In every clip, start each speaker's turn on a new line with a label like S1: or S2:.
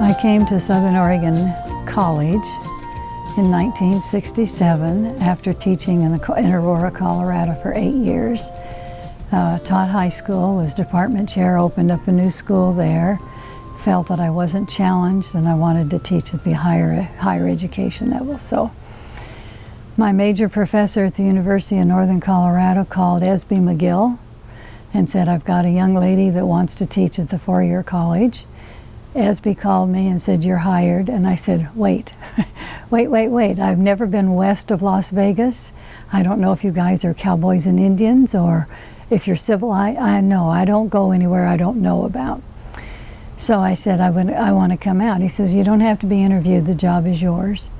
S1: I came to Southern Oregon College in 1967 after teaching in, the, in Aurora, Colorado for eight years. Uh, taught high school, was department chair, opened up a new school there, felt that I wasn't challenged and I wanted to teach at the higher, higher education level. So my major professor at the University of Northern Colorado called Esby McGill and said, I've got a young lady that wants to teach at the four-year college. Esby called me and said, you're hired. And I said, wait, wait, wait, wait. I've never been west of Las Vegas. I don't know if you guys are cowboys and Indians or if you're civil. I, I know, I don't go anywhere I don't know about. So I said, I, would, I want to come out. He says, you don't have to be interviewed. The job is yours.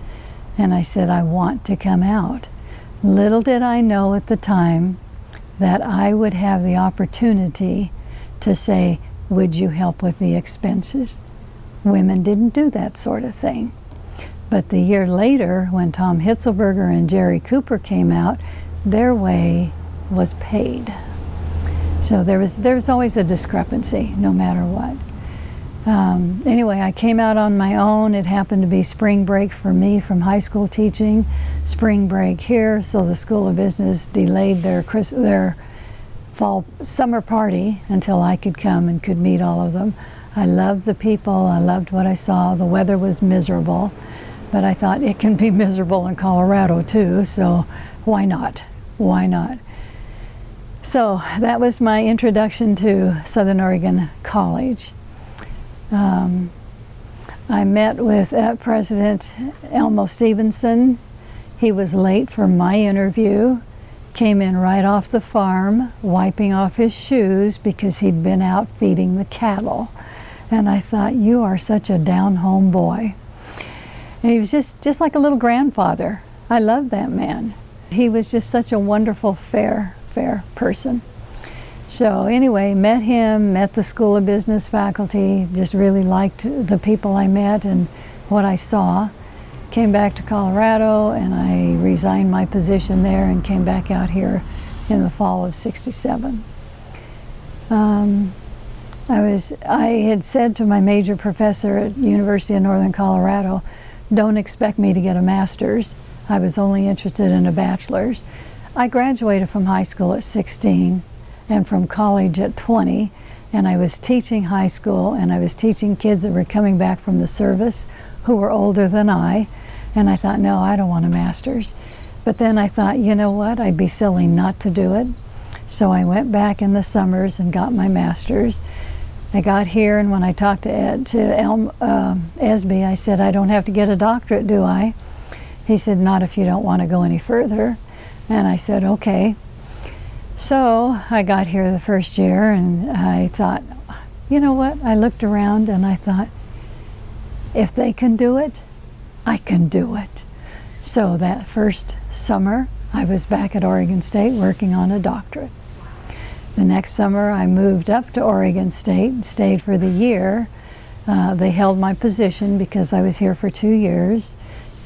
S1: And I said, I want to come out. Little did I know at the time that I would have the opportunity to say, would you help with the expenses? Women didn't do that sort of thing. But the year later, when Tom Hitzelberger and Jerry Cooper came out, their way was paid. So there was, there was always a discrepancy, no matter what. Um, anyway, I came out on my own. It happened to be spring break for me from high school teaching. Spring break here, so the School of Business delayed their, their fall summer party until I could come and could meet all of them. I loved the people, I loved what I saw. The weather was miserable, but I thought it can be miserable in Colorado too, so why not? Why not? So that was my introduction to Southern Oregon College. Um, I met with uh, President Elmo Stevenson. He was late for my interview came in right off the farm, wiping off his shoes because he'd been out feeding the cattle. And I thought, you are such a down-home boy. And he was just, just like a little grandfather. I love that man. He was just such a wonderful, fair, fair person. So anyway, met him, met the School of Business faculty, just really liked the people I met and what I saw. Came back to Colorado and I resigned my position there and came back out here in the fall of 67. Um, I was, I had said to my major professor at University of Northern Colorado, don't expect me to get a master's. I was only interested in a bachelor's. I graduated from high school at 16 and from college at 20 and I was teaching high school and I was teaching kids that were coming back from the service who were older than I and I thought, no, I don't want a master's. But then I thought, you know what, I'd be silly not to do it. So I went back in the summers and got my master's. I got here and when I talked to, Ed, to Elm, uh, Esby, I said, I don't have to get a doctorate, do I? He said, not if you don't want to go any further. And I said, okay. So I got here the first year and I thought, you know what? I looked around and I thought, if they can do it, I can do it. So that first summer, I was back at Oregon State working on a doctorate. The next summer, I moved up to Oregon State, stayed for the year. Uh, they held my position because I was here for two years,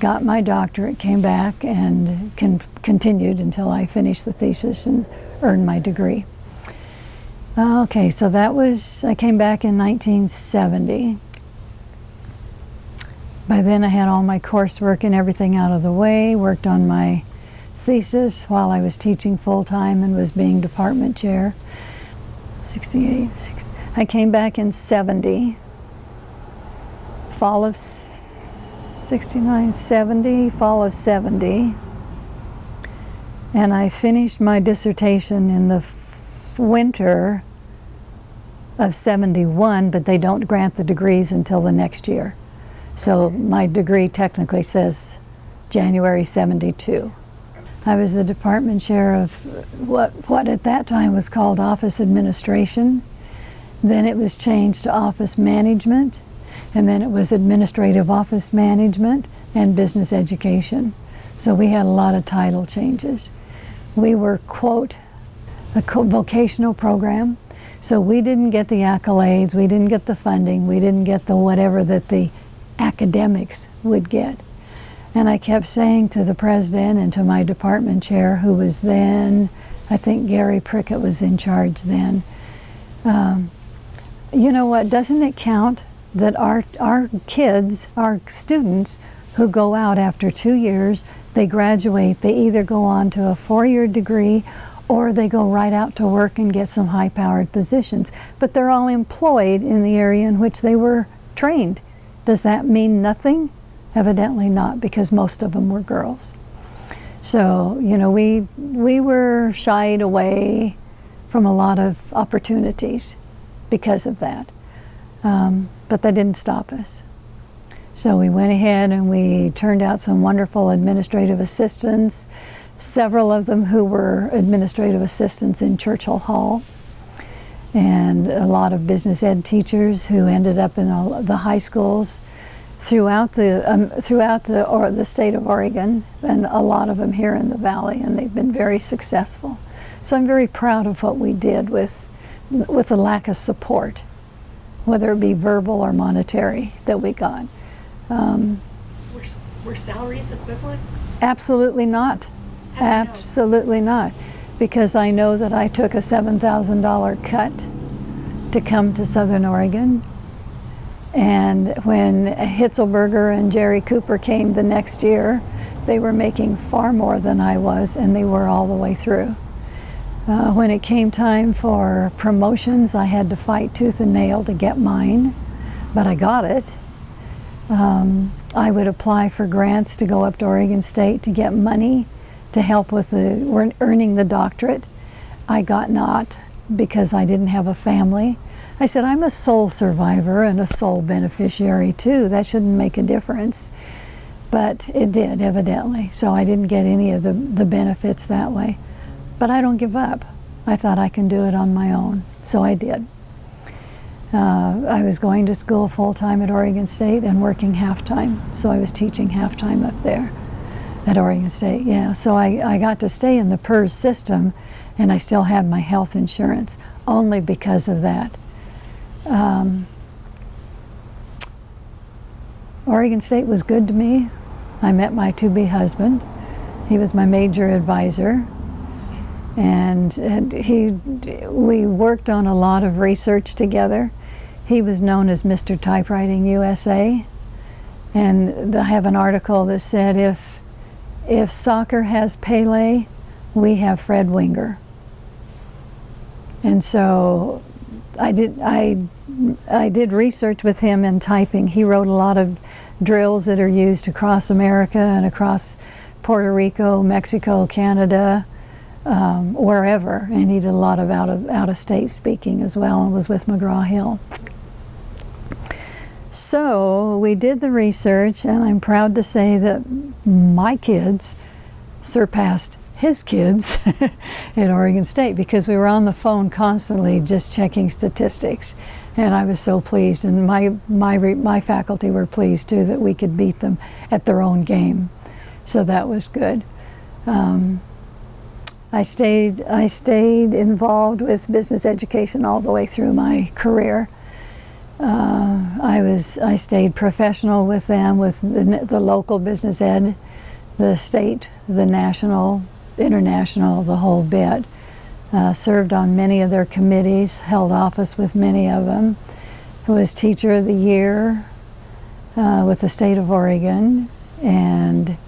S1: got my doctorate, came back, and con continued until I finished the thesis and earned my degree. Okay, so that was, I came back in 1970. By then I had all my coursework and everything out of the way, worked on my thesis while I was teaching full-time and was being department chair. 68, 60. I came back in 70, fall of 69, 70, fall of 70. And I finished my dissertation in the winter of 71, but they don't grant the degrees until the next year. So my degree technically says January 72. I was the department chair of what, what at that time was called office administration. Then it was changed to office management, and then it was administrative office management and business education. So we had a lot of title changes. We were, quote, a vocational program, so we didn't get the accolades, we didn't get the funding, we didn't get the whatever that the academics would get. And I kept saying to the president and to my department chair, who was then, I think Gary Prickett was in charge then, um, you know what, doesn't it count that our, our kids, our students who go out after two years, they graduate, they either go on to a four-year degree or they go right out to work and get some high-powered positions. But they're all employed in the area in which they were trained. Does that mean nothing? Evidently not, because most of them were girls. So, you know, we, we were shied away from a lot of opportunities because of that. Um, but that didn't stop us. So we went ahead and we turned out some wonderful administrative assistants, several of them who were administrative assistants in Churchill Hall, and a lot of business ed teachers who ended up in all the high schools throughout the um, throughout the or the state of Oregon, and a lot of them here in the valley, and they've been very successful. So I'm very proud of what we did with with the lack of support, whether it be verbal or monetary, that we got. Um,
S2: were, were salaries equivalent?
S1: Absolutely not. Absolutely not. Because I know that I took a $7,000 cut to come to Southern Oregon. And when Hitzelberger and Jerry Cooper came the next year, they were making far more than I was, and they were all the way through. Uh, when it came time for promotions, I had to fight tooth and nail to get mine, but I got it. Um, I would apply for grants to go up to Oregon State to get money to help with the earning the doctorate. I got not because I didn't have a family. I said, I'm a sole survivor and a sole beneficiary too. That shouldn't make a difference. But it did, evidently. So I didn't get any of the, the benefits that way. But I don't give up. I thought I can do it on my own. So I did. Uh, I was going to school full-time at Oregon State and working half-time, so I was teaching half-time up there at Oregon State, yeah. So I, I got to stay in the PERS system and I still had my health insurance, only because of that. Um, Oregon State was good to me. I met my to-be husband. He was my major advisor. And, and he, we worked on a lot of research together. He was known as Mr. Typewriting USA. And I have an article that said if, if soccer has Pele, we have Fred Winger. And so I did, I, I did research with him in typing. He wrote a lot of drills that are used across America and across Puerto Rico, Mexico, Canada, um, wherever, and he did a lot of out of out of state speaking as well, and was with McGraw Hill. So we did the research, and I'm proud to say that my kids surpassed his kids at Oregon State because we were on the phone constantly just checking statistics. And I was so pleased, and my, my, my faculty were pleased too that we could beat them at their own game. So that was good. Um, I stayed, I stayed involved with business education all the way through my career. Uh, I was, I stayed professional with them, with the, the local business ed, the state, the national, international, the whole bit. Uh, served on many of their committees, held office with many of them. Was teacher of the year uh, with the state of Oregon, and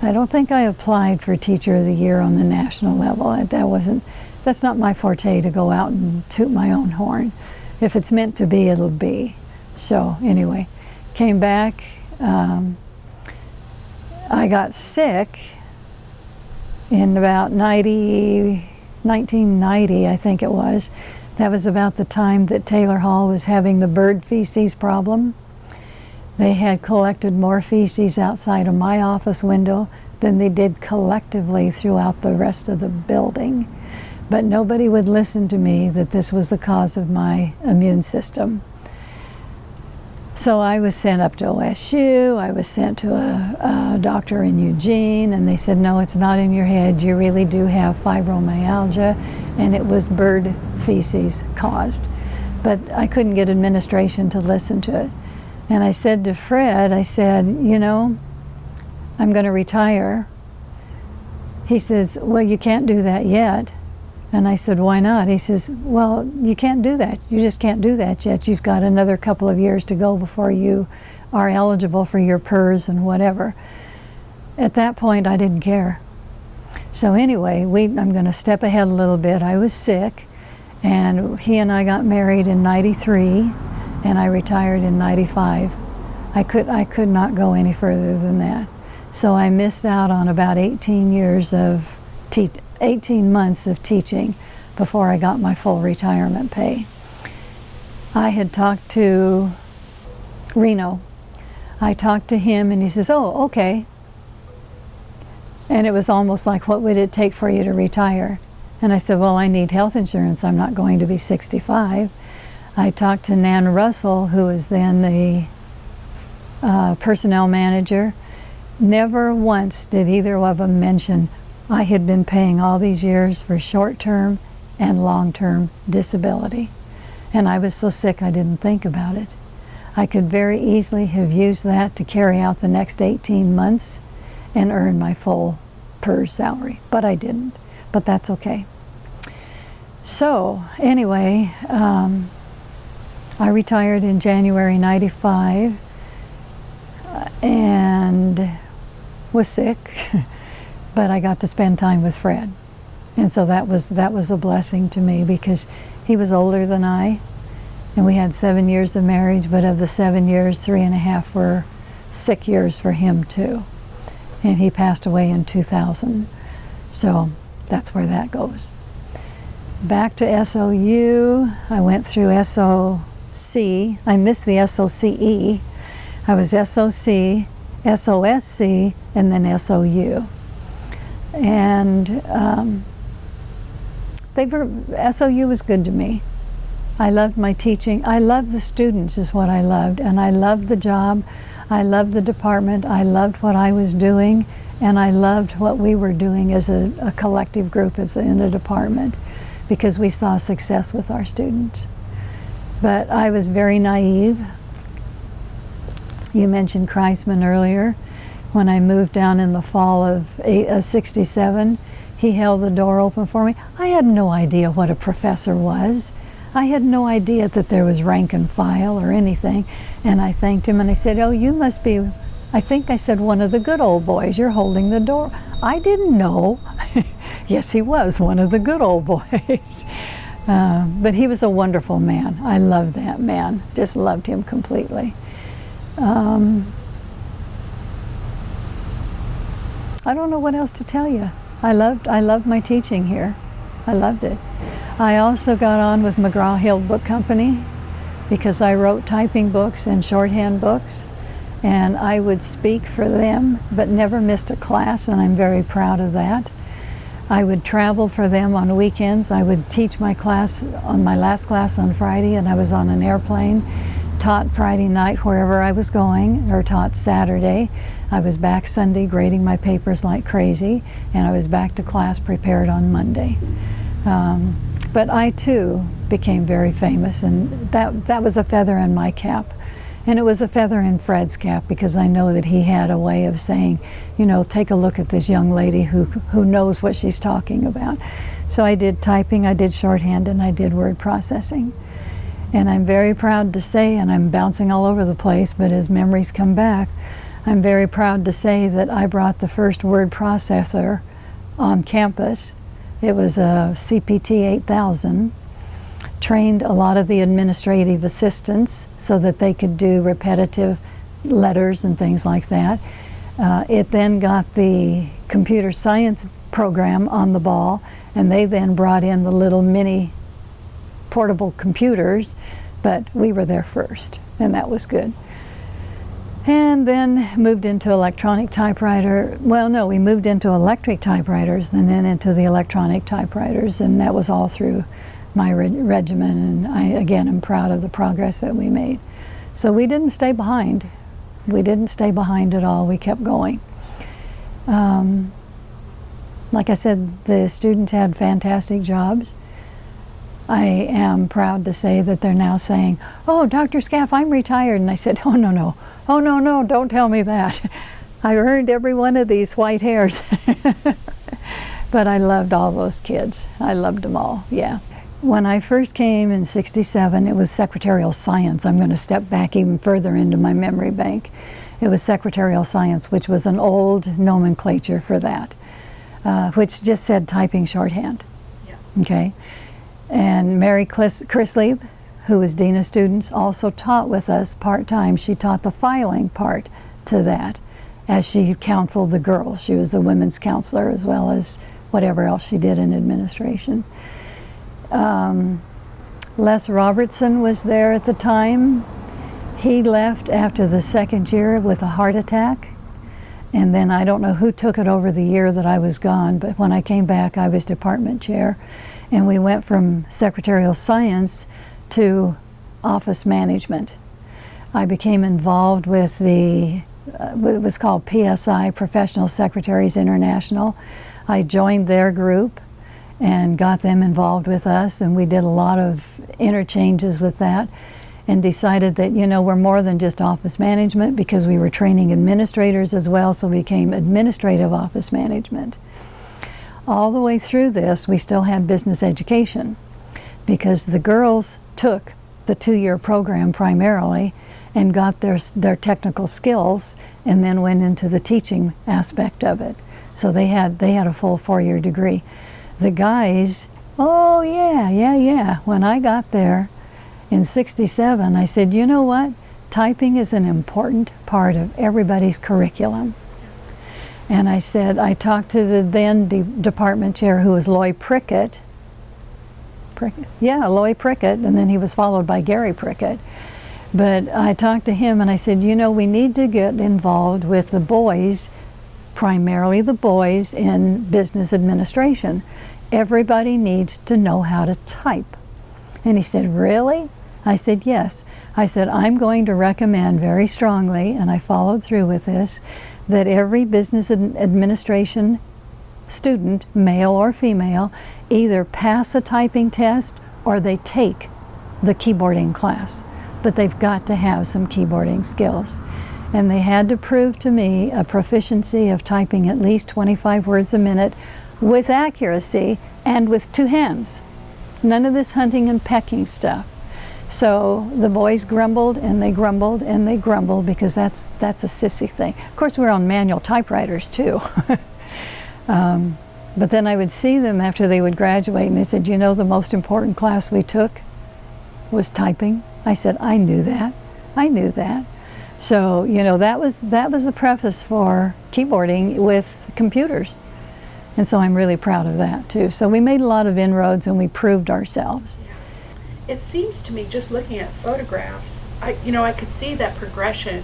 S1: I don't think I applied for Teacher of the Year on the national level. That wasn't, that's not my forte to go out and toot my own horn. If it's meant to be, it'll be. So anyway, came back. Um, I got sick in about 90, 1990, I think it was. That was about the time that Taylor Hall was having the bird feces problem. They had collected more feces outside of my office window than they did collectively throughout the rest of the building. But nobody would listen to me that this was the cause of my immune system. So I was sent up to OSU, I was sent to a, a, doctor in Eugene, and they said, no, it's not in your head, you really do have fibromyalgia, and it was bird feces caused. But I couldn't get administration to listen to it. And I said to Fred, I said, you know, I'm going to retire. He says, Well, you can't do that yet. And I said, Why not? He says, Well, you can't do that. You just can't do that yet. You've got another couple of years to go before you are eligible for your PERS and whatever. At that point, I didn't care. So, anyway, we, I'm going to step ahead a little bit. I was sick, and he and I got married in 93, and I retired in 95. I could, I could not go any further than that. So I missed out on about 18 years of, 18 months of teaching before I got my full retirement pay. I had talked to Reno. I talked to him and he says, oh, okay. And it was almost like, what would it take for you to retire? And I said, well, I need health insurance. I'm not going to be 65. I talked to Nan Russell, who was then the uh, personnel manager. Never once did either of them mention I had been paying all these years for short-term and long-term disability. And I was so sick I didn't think about it. I could very easily have used that to carry out the next 18 months and earn my full PERS salary, but I didn't. But that's okay. So anyway, um, I retired in January 95 uh, and was sick, but I got to spend time with Fred. And so that was, that was a blessing to me because he was older than I, and we had seven years of marriage, but of the seven years, three and a half were sick years for him too. And he passed away in 2000. So that's where that goes. Back to SOU, I went through SOC. I missed the SOCE I was SOC, SOSC, and then SOU. And um, they were, SOU was good to me. I loved my teaching. I loved the students is what I loved. And I loved the job. I loved the department. I loved what I was doing. And I loved what we were doing as a, a collective group as a, in the department because we saw success with our students. But I was very naive. You mentioned Kreisman earlier. When I moved down in the fall of eight, uh, 67, he held the door open for me. I had no idea what a professor was. I had no idea that there was rank and file or anything. And I thanked him and I said, oh, you must be, I think I said, one of the good old boys. You're holding the door. I didn't know. yes, he was one of the good old boys. Uh, but he was a wonderful man. I loved that man. Just loved him completely. Um, I don't know what else to tell you. I loved, I loved my teaching here. I loved it. I also got on with McGraw-Hill Book Company because I wrote typing books and shorthand books and I would speak for them but never missed a class and I'm very proud of that. I would travel for them on weekends. I would teach my class on my last class on Friday and I was on an airplane taught Friday night wherever I was going, or taught Saturday. I was back Sunday grading my papers like crazy, and I was back to class prepared on Monday. Um, but I too became very famous, and that, that was a feather in my cap. And it was a feather in Fred's cap because I know that he had a way of saying, you know, take a look at this young lady who, who knows what she's talking about. So I did typing, I did shorthand, and I did word processing. And I'm very proud to say, and I'm bouncing all over the place, but as memories come back, I'm very proud to say that I brought the first word processor on campus. It was a CPT 8000, trained a lot of the administrative assistants so that they could do repetitive letters and things like that. Uh, it then got the computer science program on the ball, and they then brought in the little mini portable computers, but we were there first, and that was good. And then moved into electronic typewriter. Well, no, we moved into electric typewriters and then into the electronic typewriters, and that was all through my re regimen. And I, again, am proud of the progress that we made. So we didn't stay behind. We didn't stay behind at all. We kept going. Um, like I said, the students had fantastic jobs. I am proud to say that they're now saying, oh, Dr. Scaff, I'm retired. And I said, oh, no, no. Oh, no, no, don't tell me that. I earned every one of these white hairs. but I loved all those kids. I loved them all, yeah. When I first came in 67, it was secretarial science. I'm going to step back even further into my memory bank. It was secretarial science, which was an old nomenclature for that, uh, which just said typing shorthand.
S2: Yeah.
S1: Okay. And Mary Clis- Chrislieb, who was Dean of Students, also taught with us part-time. She taught the filing part to that as she counseled the girls. She was a women's counselor as well as whatever else she did in administration. Um, Les Robertson was there at the time. He left after the second year with a heart attack. And then I don't know who took it over the year that I was gone, but when I came back, I was department chair. And we went from secretarial science to office management. I became involved with the, uh, it was called PSI, Professional Secretaries International. I joined their group and got them involved with us, and we did a lot of interchanges with that and decided that, you know, we're more than just office management because we were training administrators as well, so we became administrative office management. All the way through this, we still had business education because the girls took the two-year program primarily and got their, their technical skills and then went into the teaching aspect of it. So they had, they had a full four-year degree. The guys, oh yeah, yeah, yeah. When I got there in 67, I said, you know what? Typing is an important part of everybody's curriculum. And I said, I talked to the then de department chair who was Loy Prickett. Prickett. Yeah, Loy Prickett, and then he was followed by Gary Prickett. But I talked to him and I said, you know, we need to get involved with the boys, primarily the boys in business administration. Everybody needs to know how to type. And he said, really? I said, yes. I said, I'm going to recommend very strongly, and I followed through with this, that every business administration student, male or female, either pass a typing test or they take the keyboarding class. But they've got to have some keyboarding skills. And they had to prove to me a proficiency of typing at least 25 words a minute with accuracy and with two hands. None of this hunting and pecking stuff. So the boys grumbled and they grumbled and they grumbled because that's that's a sissy thing. Of course, we are on manual typewriters too. um, but then I would see them after they would graduate and they said, you know, the most important class we took was typing. I said, I knew that. I knew that. So, you know, that was, that was the preface for keyboarding with computers. And so I'm really proud of that too. So we made a lot of inroads and we proved ourselves.
S2: It seems to me, just looking at photographs, I, you know, I could see that progression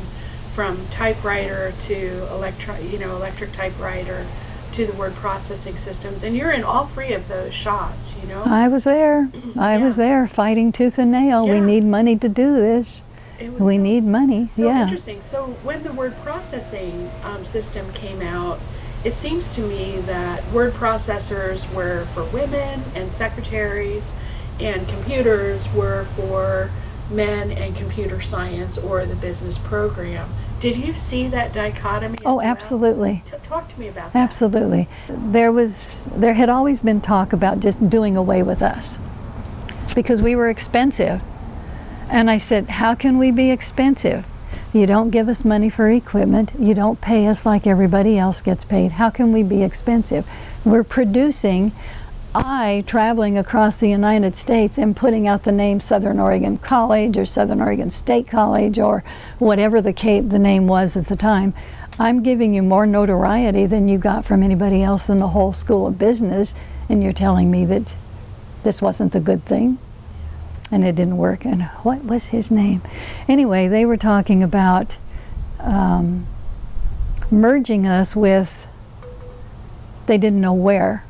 S2: from typewriter to electro, you know, electric typewriter to the word processing systems, and you're in all three of those shots, you know.
S1: I was there. I
S2: Yeah.
S1: was there fighting tooth and nail. We need money to do this.
S2: It was
S1: We
S2: so-
S1: need money.
S2: So
S1: yeah.
S2: interesting. So when the word processing um, system came out, it seems to me that word processors were for women and secretaries, and computers were for men and computer science or the business program. Did you see that dichotomy?
S1: Oh,
S2: well?
S1: absolutely.
S2: T- talk to me about that.
S1: Absolutely. There was there had always been talk about just doing away with us because we were expensive. And I said, "How can we be expensive? You don't give us money for equipment. You don't pay us like everybody else gets paid. How can we be expensive? We're producing I, traveling across the United States and putting out the name Southern Oregon College or Southern Oregon State College or whatever the, the name was at the time, I'm giving you more notoriety than you got from anybody else in the whole school of business, and you're telling me that this wasn't the good thing and it didn't work. And what was his name? Anyway, they were talking about um, merging us with, they didn't know where.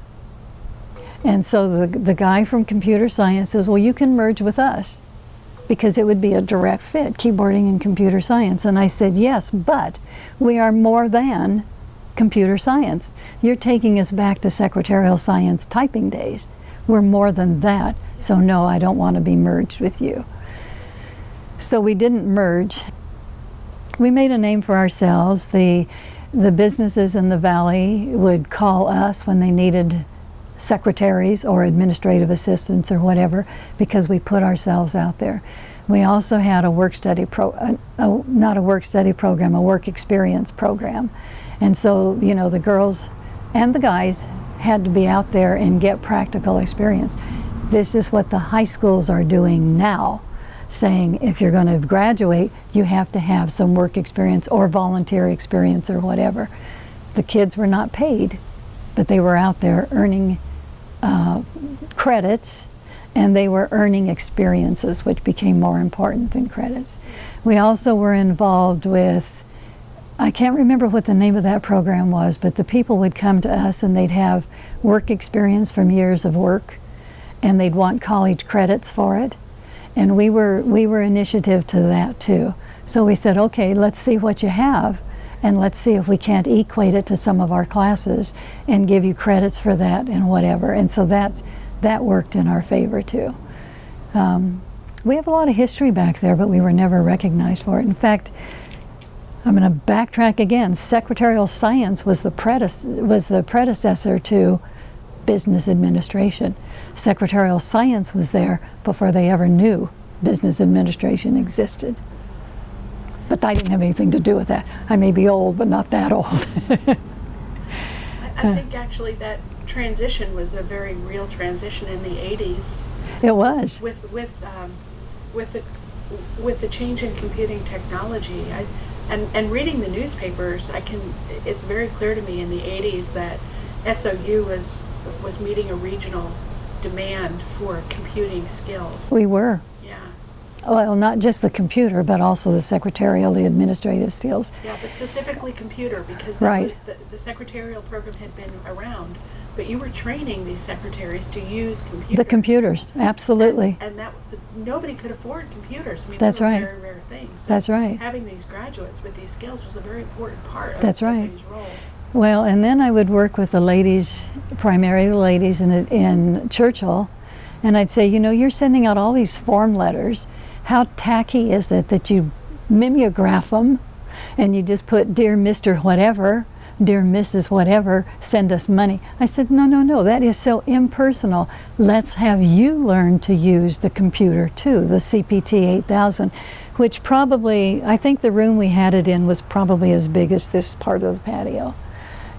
S1: And so the, the guy from computer science says, well, you can merge with us because it would be a direct fit, keyboarding and computer science. And I said, yes, but we are more than computer science. You're taking us back to secretarial science typing days. We're more than that. So no, I don't want to be merged with you. So we didn't merge. We made a name for ourselves. The the businesses in the valley would call us when they needed secretaries or administrative assistants or whatever because we put ourselves out there. We also had a work study pro, uh, a, not a work study program, a work experience program. And so, you know, the girls and the guys had to be out there and get practical experience. This is what the high schools are doing now, saying if you're going to graduate, you have to have some work experience or volunteer experience or whatever. The kids were not paid, but they were out there earning uh, credits and they were earning experiences, which became more important than credits. We also were involved with, I can't remember what the name of that program was, but the people would come to us and they'd have work experience from years of work, and they'd want college credits for it. And we were, we were initiative to that too. So we said, okay, let's see what you have, and let's see if we can't equate it to some of our classes and give you credits for that and whatever. And so that that worked in our favor too. Um, we have a lot of history back there, but we were never recognized for it. In fact, I'm going to backtrack again. Secretarial science was the, was the predecessor to business administration. Secretarial science was there before they ever knew business administration existed. But I didn't have anything to do with that. I may be old, but not that old.
S2: I, I think actually that transition was a very real transition in the 80s.
S1: It was.
S2: With with um, with the with the change in computing technology, I, and and reading the newspapers, I can. It's very clear to me in the 80s that SOU was was meeting a regional demand for computing skills.
S1: We were Yeah. well, not just the computer, but also the secretarial, the administrative skills.
S2: Yeah, but specifically computer, because
S1: right.
S2: the, the, secretarial program had been around, but you were training these secretaries to use computers.
S1: The computers, absolutely.
S2: And, and that nobody could afford computers. I mean,
S1: that's right.
S2: very rare things. So
S1: that's right.
S2: Having these graduates with these skills was a very important part of
S1: that's right.
S2: role.
S1: Well, and then I would work with the ladies, primarily the ladies in, in Churchill, and I'd say, you know, you're sending out all these form letters how tacky is it that you mimeograph them and you just put dear Mr. whatever, dear Mrs. whatever, send us money. I said, no, no, no, that is so impersonal. Let's have you learn to use the computer too, the CPT 8000, which probably, I think the room we had it in was probably as big as this part of the patio.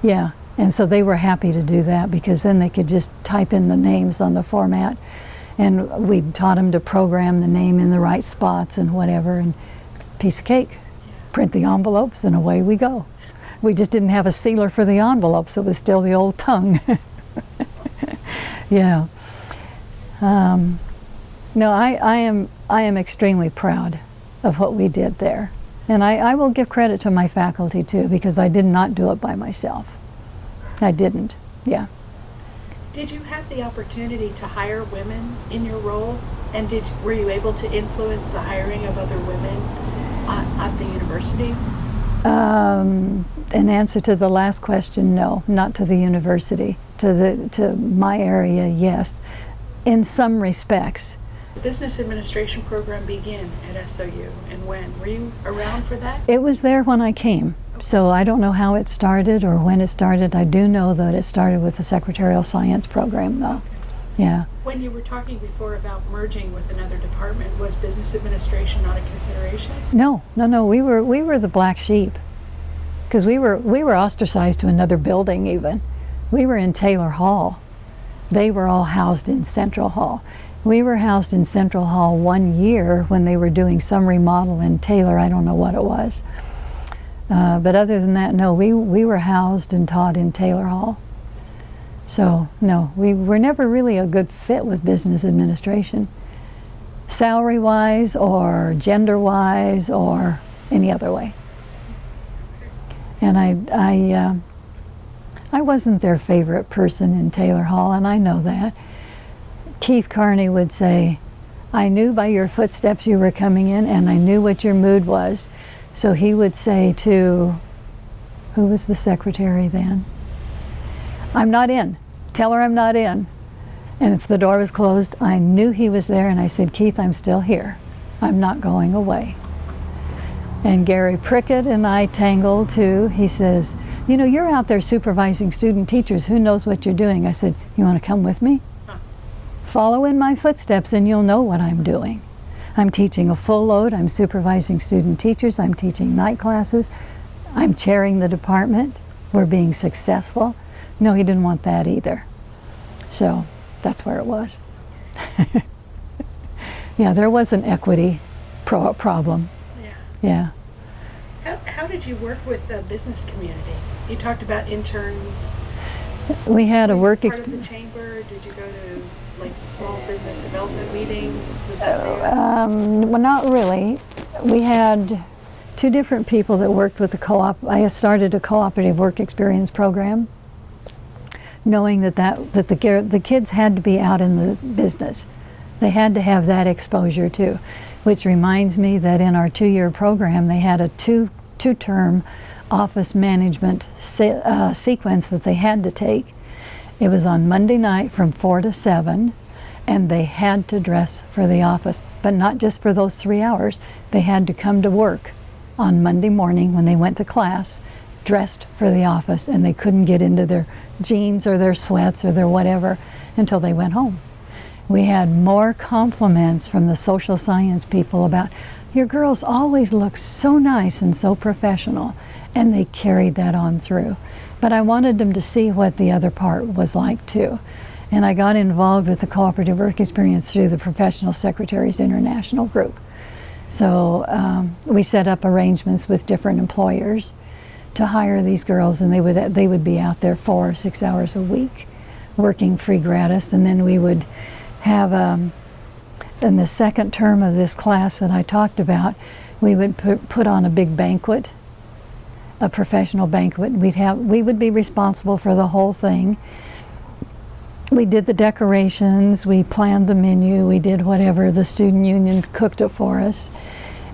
S1: Yeah, and so they were happy to do that because then they could just type in the names on the format and we taught them to program the name in the right spots and whatever, and piece of cake. Print the envelopes, and away we go. We just didn't have a sealer for the envelopes. It was still the old tongue. yeah. Um, no, I, I, am, I am extremely proud of what we did there. And I, I will give credit to my faculty too, because I did not do it by myself. I didn't, yeah.
S2: Did you have the opportunity to hire women in your role? And did were you able to influence the hiring of other women at, at the university?
S1: Um, in answer to the last question, no, not to the university. To the to my area, yes, in some respects.
S2: The business administration program began at SOU, and when were you around for that?
S1: It was there when I came. So I don't know how it started or when it started. I do know that it started with the secretarial science program though. Yeah.
S2: When you were talking before about merging with another department, was business administration not a consideration?
S1: No, no, no. We were we were the black sheep because we were we were ostracized to another building even. We were in Taylor Hall. They were all housed in Central Hall. We were housed in Central Hall one year when they were doing some remodel in Taylor. I don't know what it was. Uh, but other than that, no, we, we were housed and taught in Taylor Hall. So, no, we were never really a good fit with business administration, salary-wise or gender-wise or any other way. And I, I, uh, I wasn't their favorite person in Taylor Hall, and I know that. Keith Carney would say, I knew by your footsteps you were coming in, and I knew what your mood was. So he would say to, who was the secretary then? I'm not in. Tell her I'm not in. And if the door was closed, I knew he was there and I said, Keith, I'm still here. I'm not going away. And Gary Prickett and I tangled too. He says, You know, you're out there supervising student teachers. Who knows what you're doing? I said, You want to come with me? Follow in my footsteps and you'll know what I'm doing. I'm teaching a full load. I'm supervising student teachers. I'm teaching night classes. I'm chairing the department. We're being successful. No, he didn't want that either. So that's where it was. yeah, there was an equity pro- problem.
S2: Yeah.
S1: Yeah.
S2: How, how did you work with the business community? You talked about interns.
S1: We had a work
S2: part of
S1: experience.
S2: the chamber. Did you go to like small business development meetings? Was that there?
S1: Um, well, not really. We had two different people that worked with the co-op. I started a cooperative work experience program, knowing that that, that the, the kids had to be out in the business. They had to have that exposure too, which reminds me that in our two-year program they had a two two-term office management se- uh, sequence that they had to take. It was on Monday night from 4 to 7, and they had to dress for the office, but not just for those three hours. They had to come to work on Monday morning when they went to class dressed for the office, and they couldn't get into their jeans or their sweats or their whatever until they went home. We had more compliments from the social science people about your girls always look so nice and so professional, and they carried that on through. But I wanted them to see what the other part was like too. And I got involved with the cooperative work experience through the Professional Secretaries International Group. So um, we set up arrangements with different employers to hire these girls, and they would they would be out there four or six hours a week, working free gratis, and then we would have um, in the second term of this class that I talked about, we would put, put on a big banquet, a professional banquet. We'd have we would be responsible for the whole thing. We did the decorations, we planned the menu, we did whatever. The student union cooked it for us.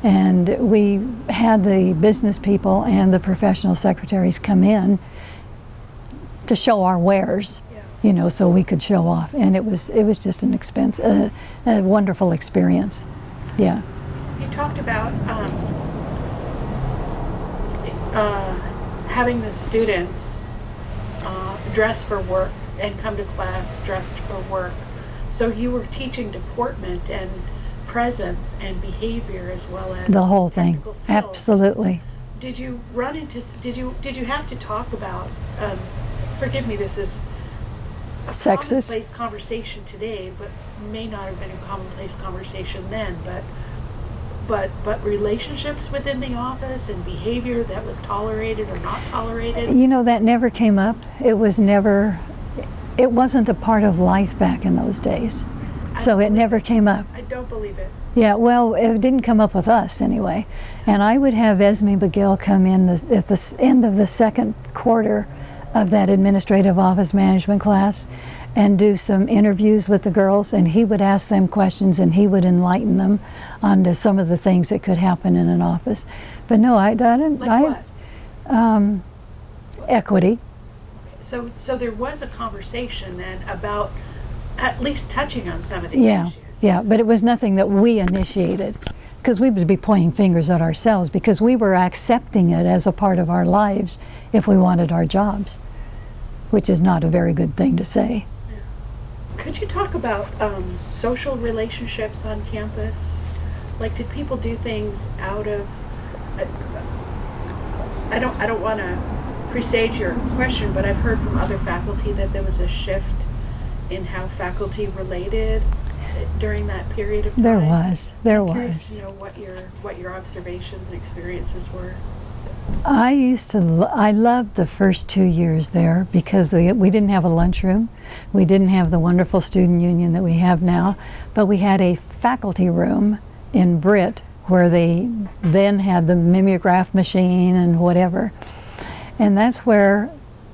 S1: And we had the business people and the professional secretaries come in to show our wares
S2: Yeah.
S1: you know, so we could show off. And it was it was just an expense, a, a wonderful experience. Yeah.
S2: You talked about um, uh, having the students uh, dress for work and come to class dressed for work. So you were teaching deportment and presence and behavior as well as
S1: The whole thing.
S2: skills.
S1: Absolutely.
S2: Did you run into? Did you did you have to talk about? Um, forgive me. This is a
S1: Sexist?
S2: commonplace conversation today, but may not have been a commonplace conversation then. But but but relationships within the office and behavior that was tolerated or not tolerated.
S1: You know, that never came up. It was never, it wasn't a part of life back in those days. So it never came up.
S2: I don't believe it.
S1: Yeah, well, it didn't come up with us anyway. And I would have Esme McGill come in the, at the end of the second quarter of that administrative office management class and do some interviews with the girls, and he would ask them questions and he would enlighten them onto some of the things that could happen in an office. But no, I, I didn't.
S2: Like
S1: I,
S2: what?
S1: Um, equity.
S2: So so there was a conversation then about at least touching on some of these
S1: Yeah,
S2: issues.
S1: yeah, but it was nothing that we initiated because we would be pointing fingers at ourselves because we were accepting it as a part of our lives if we wanted our jobs, which is not a very good thing to say.
S2: Could you talk about um, social relationships on campus? Like, did people do things out of? I, I don't. I don't want to presage your question, but I've heard from other faculty that there was a shift in how faculty related during that period of time.
S1: There was, there
S2: I'm curious
S1: was.
S2: to know what your what your observations and experiences were.
S1: I used to, lo- I loved the first two years there because we, we didn't have a lunchroom. We didn't have the wonderful student union that we have now, but we had a faculty room in Britt where they then had the mimeograph machine and whatever. And that's where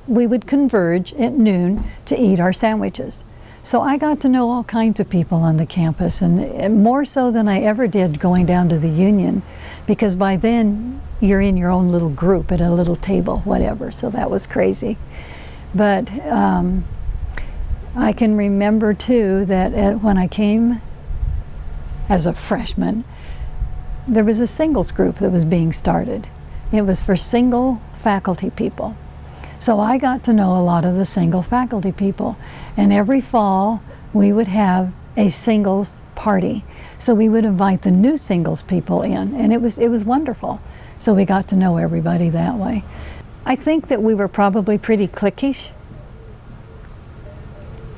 S1: we would converge at noon to eat our sandwiches. So I got to know all kinds of people on the campus, and more so than I ever did going down to the union, because by then you're in your own little group at a little table, whatever. So that was crazy. But um, I can remember too that at, when I came as a freshman, there was a singles group that was being started. It was for single faculty people. So I got to know a lot of the single faculty people. And every fall, we would have a singles party. So we would invite the new singles people in, and it was, it was wonderful. So we got to know everybody that way. I think that we were probably pretty cliquish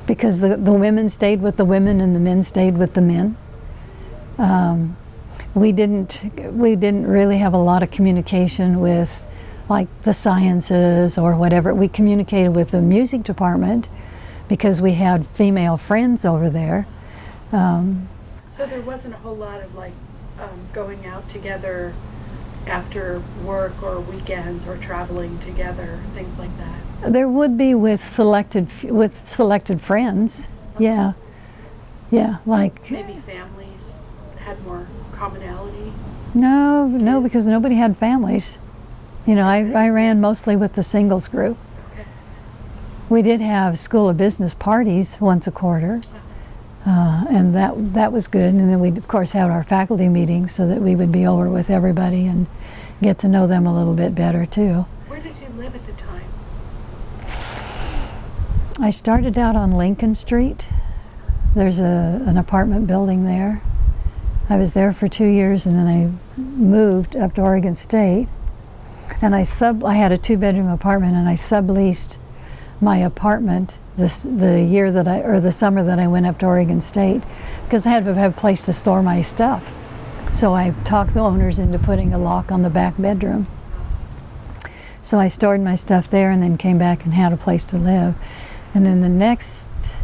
S1: because the, the women stayed with the women and the men stayed with the men. Um, we didn't we didn't really have a lot of communication with like the sciences or whatever. We communicated with the music department because we had female friends over there. Um,
S2: So there wasn't a whole lot of like um, going out together after work or weekends or traveling together, things like that.
S1: there would be with selected with selected friends. Yeah, yeah, like
S2: Maybe families had more commonality.
S1: no, no, because nobody had families. You know, I, I ran mostly with the singles group. We did have school of business parties once a quarter, uh, and that that was good. And then we of course had our faculty meetings so that we would be over with everybody and get to know them a little bit better too.
S2: Where did you live at the time?
S1: I started out on Lincoln Street. There's a, an apartment building there. I was there for two years and then I moved up to Oregon State. And I sub I had a two bedroom apartment and I subleased my apartment this the year that I or the summer that I went up to Oregon State because I had to have a place to store my stuff. So I talked the owners into putting a lock on the back bedroom. So I stored my stuff there and then came back and had a place to live. And then the next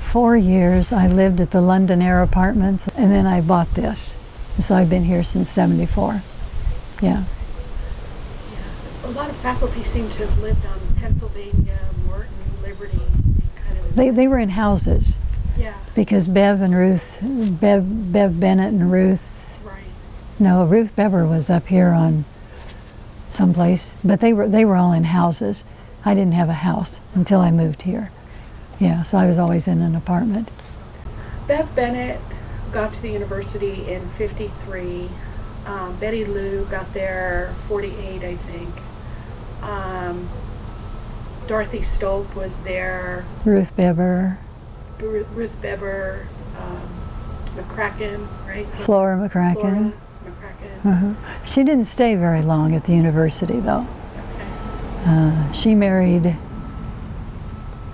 S1: four years, I lived at the London Air Apartments, and then I bought this. So I've been here since 74. Yeah.
S2: Yeah. A lot of faculty seem to have lived on Pennsylvania, Morton, Liberty, kind of.
S1: They, they were in houses
S2: Yeah,
S1: because Bev and Ruth, Bev, Bev Bennett and Ruth,
S2: right.
S1: no, Ruth Bever was up here on someplace, but they were, they were all in houses. I didn't have a house until I moved here. Yeah, so I was always in an apartment.
S2: Bev Bennett got to the university in 53. Um, Betty Lou got there 48, I think. Um, Dorothy Stolp was there.
S1: Ruth Bever,
S2: Ru- Ruth Beber, um, McCracken, right?
S1: Flora McCracken.
S2: Flora McCracken.
S1: Uh-huh. She didn't stay very long at the university, though.
S2: Okay.
S1: Uh, she married,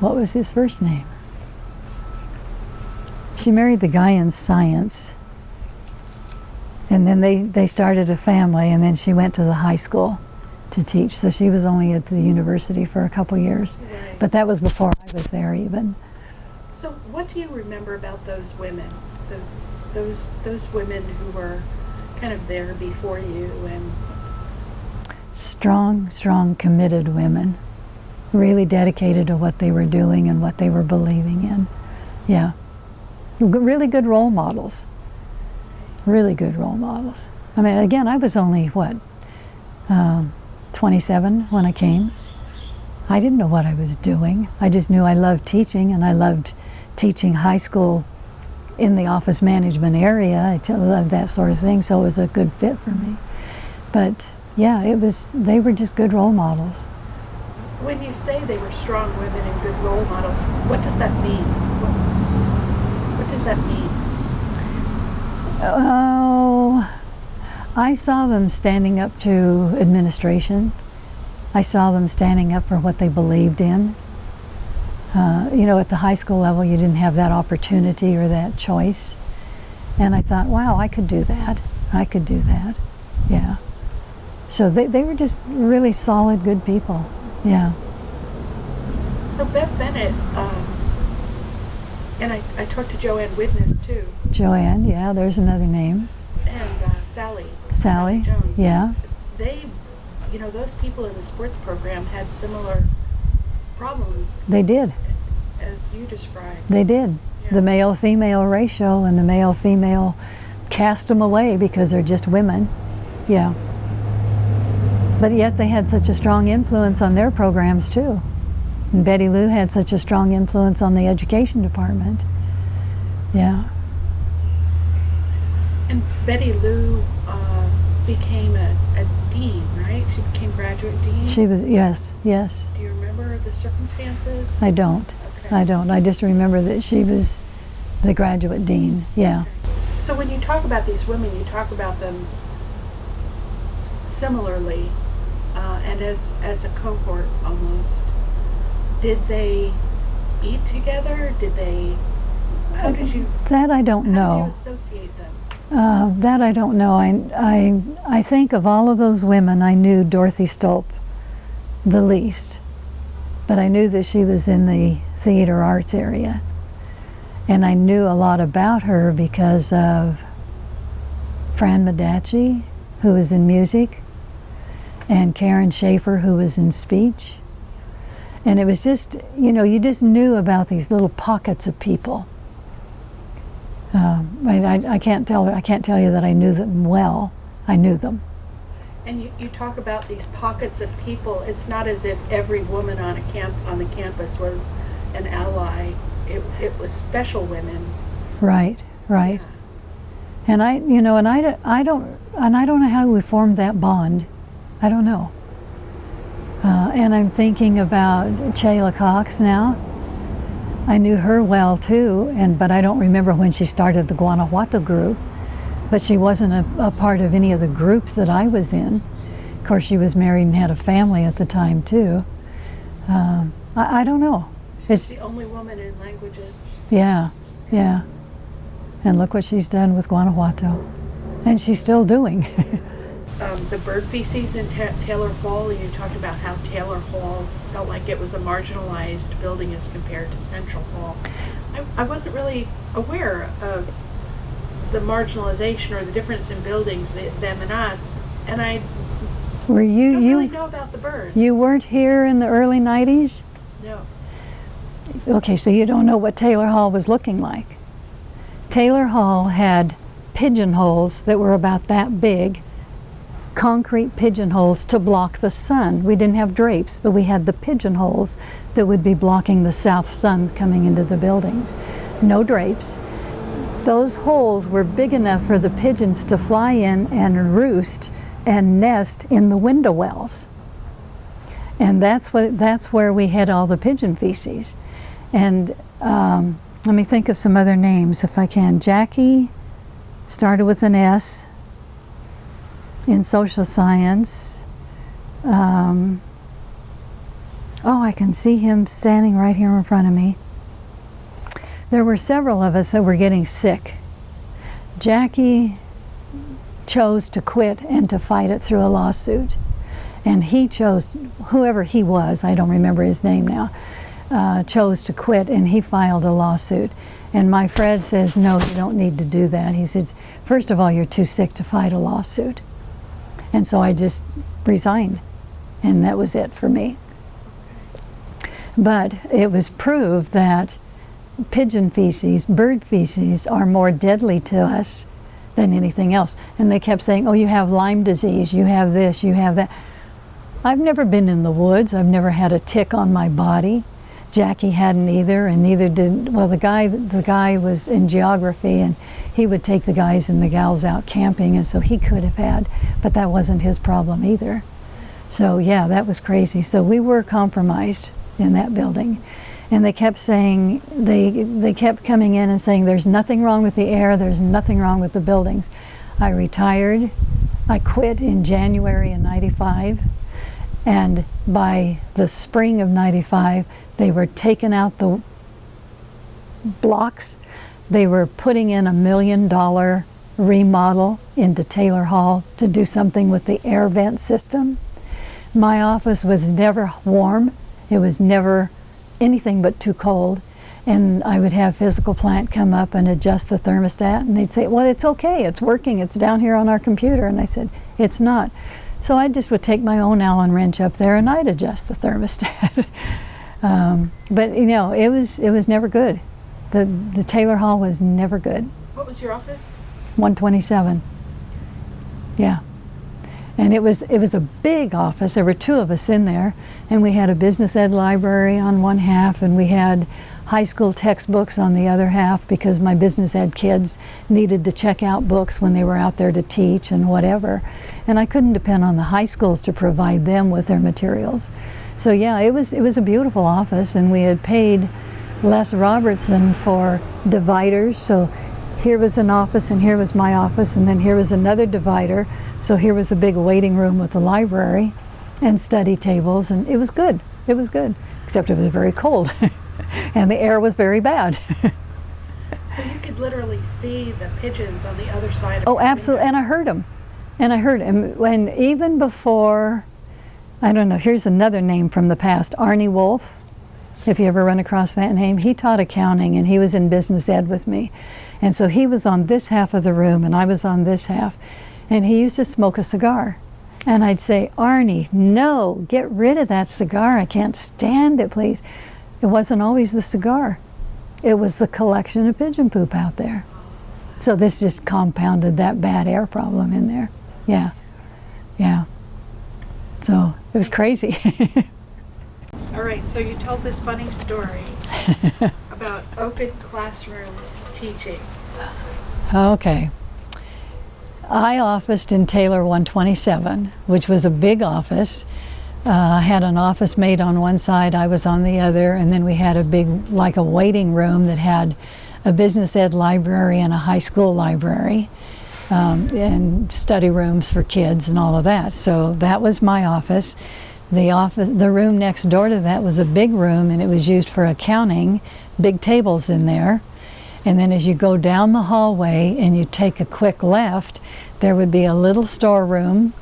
S1: what was his first name? She married the guy in science. And then they, they started a family, and then she went to the high school to teach. So she was only at the university for a couple years.
S2: Right.
S1: But that was before I was there, even.
S2: So, what do you remember about those women? The, those those women who were kind of there before you, and
S1: Strong, strong, committed women. Really dedicated to what they were doing and what they were believing in. Yeah. Really good role models. Really good role models. I mean, again, I was only, what, um, 27 when I came. I didn't know what I was doing. I just knew I loved teaching and I loved teaching high school in the office management area. I loved that sort of thing, so it was a good fit for me. But yeah, it was, they were just good role models.
S2: when you say they were strong women and good role models, what does that mean? What, what does that mean?
S1: Oh, I saw them standing up to administration. I saw them standing up for what they believed in. Uh, you know, at the high school level, you didn't have that opportunity or that choice. And I thought, wow, I could do that. I could do that. Yeah. So they, they were just really solid, good people. Yeah.
S2: So Beth Bennett, um, and I, I talked to Joanne Witness too,
S1: Joanne, yeah, there's another name.
S2: and uh, Sally.
S1: Sally,
S2: Jones.
S1: yeah.
S2: They, you know, those people in the sports program had similar problems
S1: They did.
S2: as you described.
S1: They did.
S2: Yeah.
S1: The male female ratio and the male female cast them away because they're just women. Yeah. But yet they had such a strong influence on their programs too. And Betty Lou had such a strong influence on the education department. Yeah.
S2: And Betty Lou uh, became a, a dean, right? She became graduate dean.
S1: She was, yes, yes.
S2: Do you remember the circumstances?
S1: I don't.
S2: okay.
S1: I don't. I just remember that she was the graduate dean. Yeah.
S2: So when you talk about these women, you talk about them similarly, uh, and as as a cohort almost. Did they eat together? Did they? How did you?
S1: That I don't
S2: How did you
S1: know.
S2: associate them?
S1: Uh, that I don't know. I, I, I think of all of those women, I knew Dorothy Stolp the least. But I knew that she was in the theater arts area. And I knew a lot about her because of Fran Madachi, who was in music, and Karen Schaefer, who was in speech. And it was just, you know, you just knew about these little pockets of people. Um, I, I, I can't tell I can't tell you that I knew them well. I knew them.
S2: And you, you talk about these pockets of people. It's not as if every woman on a camp on the campus was an ally. It, it was special women.
S1: Right, right.
S2: Yeah.
S1: And I, you know, and I, don't- I don't, and I don't know how we formed that bond. I don't know. Uh, and I'm thinking about Chayla Cox now. I knew her well too, and but I don't remember when she started the Guanajuato group. But she wasn't a, a part of any of the groups that I was in. Of course, she was married and had a family at the time too. Um, I, I don't know.
S2: She's
S1: It's
S2: the only woman in languages.
S1: yeah, yeah. And look what she's done with Guanajuato. And she's still doing.
S2: Um, the bird feces in Ta- Taylor Hall, and you talked about how Taylor Hall felt like it was a marginalized building as compared to Central Hall. I, I wasn't really aware of the marginalization or the difference in buildings, the, them and us, and I
S1: Were you
S2: don't
S1: you
S2: really know about the birds.
S1: you weren't here in the early 90s?
S2: No.
S1: Okay, so you don't know what Taylor Hall was looking like. Taylor Hall had pigeonholes that were about that big, concrete pigeonholes to block the sun. We didn't have drapes, but we had the pigeonholes that would be blocking the south sun coming into the buildings. No drapes. Those holes were big enough for the pigeons to fly in and roost and nest in the window wells. And that's what that's where we had all the pigeon feces. And um, let me think of some other names if I can. Jackie started with an S in social science. Um, oh, I can see him standing right here in front of me. There were several of us that were getting sick. Jackie chose to quit and to fight it through a lawsuit. And he chose, whoever he was, I don't remember his name now, uh, chose to quit and he filed a lawsuit. And my Fred says, no, you don't need to do that. He said, first of all, you're too sick to fight a lawsuit. And so I just resigned. And that was it for me. But it was proved that pigeon feces, bird feces, are more deadly to us than anything else. And they kept saying, oh, you have Lyme disease, you have this, you have that. I've never been in the woods. I've never had a tick on my body. Jackie hadn't either, and neither did, well, the guy, the guy was in geography, and he would take the guys and the gals out camping, and so he could have had, but that wasn't his problem either. So yeah, that was crazy. So we were compromised in that building. And they kept saying, they, they kept coming in and saying, there's nothing wrong with the air, there's nothing wrong with the buildings. I retired, I quit in January of 95, and by the spring of 95, they were taking out the blocks. They were putting in a million dollar remodel into Taylor Hall to do something with the air vent system. My office was never warm. It was never anything but too cold. And I would have physical plant come up and adjust the thermostat and they'd say, well, it's okay, it's working, it's down here on our computer. And I said, it's not. So I just would take my own Allen wrench up there and I'd adjust the thermostat. um, but you know, it was, it was never good. The, the Taylor Hall was never good.
S2: What was your office?
S1: 127. Yeah. And it was it was a big office. There were two of us in there, and we had a business ed library on one half, and we had high school textbooks on the other half because my business ed kids needed to check out books when they were out there to teach and whatever. And I couldn't depend on the high schools to provide them with their materials. So yeah, it was, it was a beautiful office and we had paid Les Robertson for dividers. So here was an office and here was my office and then here was another divider. So here was a big waiting room with a library and study tables and it was good. It was good, except it was very cold and the air was very bad.
S2: So you could literally see the pigeons on the other side of
S1: oh, absolutely. And I heard them. And I heard them. when even before, I don't know, here's another name from the past, Arnie Wolf. If you ever run across that name, he taught accounting and he was in business ed with me. And so he was on this half of the room and I was on this half. And he used to smoke a cigar. And I'd say, Arnie, no, get rid of that cigar. I can't stand it, please. It wasn't always the cigar. It was the collection of pigeon poop out there. So this just compounded that bad air problem in there. Yeah, yeah. So it was crazy.
S2: All right, so you told this funny story about open classroom teaching.
S1: okay. I officed in Taylor 127, which was a big office. Uh, I had an office mate on one side, I was on the other, and then we had a big, like a waiting room that had a business ed library and a high school library um, and study rooms for kids and all of that. So that was my office. The office, the room next door to that was a big room and it was used for accounting, big tables in there. And then as you go down the hallway and you take a quick left, there would be a little storeroom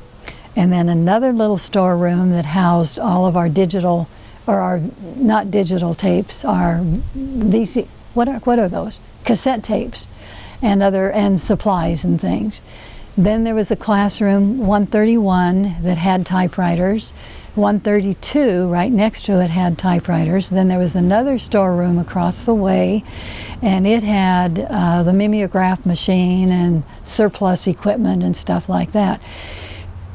S1: and then another little storeroom that housed all of our digital, or our, not digital tapes, our VC, what are, what are those? Cassette tapes and other, and supplies and things. Then there was a classroom 131 that had typewriters. 132 right next to it had typewriters. Then there was another storeroom across the way and it had uh, the mimeograph machine and surplus equipment and stuff like that.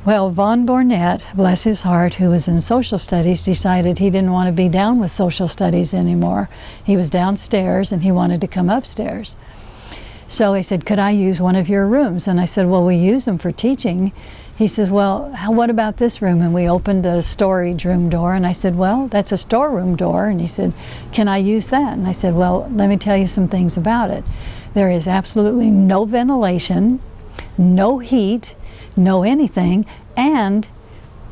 S1: Well, Von Bornett, bless his heart, who was in social studies, decided he didn't want to be down with social studies anymore. He was downstairs and he wanted to come upstairs. So he said, could I use one of your rooms? And I said, well, we use them for teaching. He says, well, how, what about this room? And we opened a storage room door and I said, well, that's a storeroom door. And he said, can I use that? And I said, well, let me tell you some things about it. There is absolutely no ventilation, no heat, no anything, and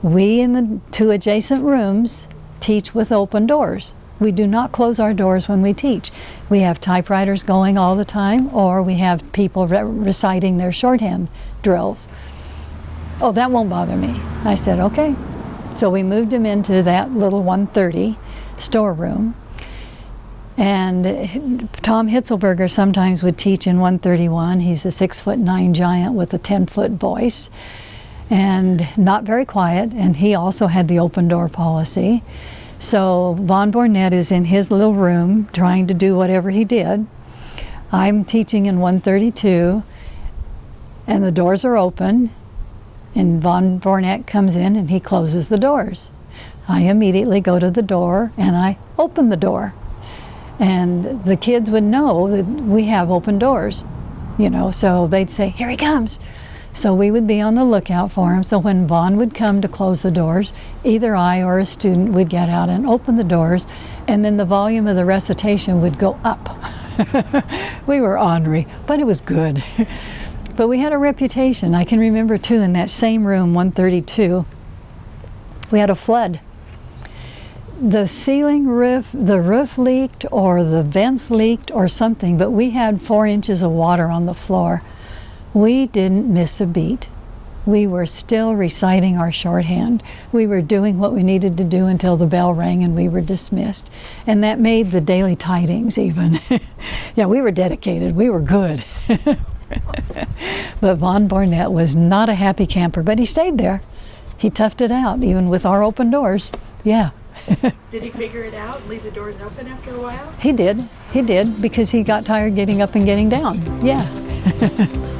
S1: we in the two adjacent rooms teach with open doors. We do not close our doors when we teach. We have typewriters going all the time, or we have people re reciting their shorthand drills. Oh, that won't bother me. I said, okay. So we moved him into that little 130 storeroom. And Tom Hitzelberger sometimes would teach in 131. He's a six foot nine giant with a 10 foot voice and not very quiet. And he also had the open door policy. So Von Bornett is in his little room trying to do whatever he did. I'm teaching in 132 and the doors are open and Von Bornett comes in and he closes the doors. I immediately go to the door and I open the door. And the kids would know that we have open doors, you know, so they'd say, here he comes. So we would be on the lookout for him. So when Vaughn would come to close the doors, either I or a student would get out and open the doors, and then the volume of the recitation would go up. we were ornery, but it was good. but we had a reputation. I can remember too in that same room, 132, we had a flood the ceiling roof, the roof leaked or the vents leaked or something, but we had four inches of water on the floor. We didn't miss a beat. We were still reciting our shorthand. We were doing what we needed to do until the bell rang and we were dismissed. And that made the daily tidings even. yeah, we were dedicated. We were good. but Von Bornett was not a happy camper, but he stayed there. He toughed it out, even with our open doors. Yeah.
S2: Did he figure it out and leave the doors open after a while?
S1: He did. He did because he got tired getting up and getting down. Yeah.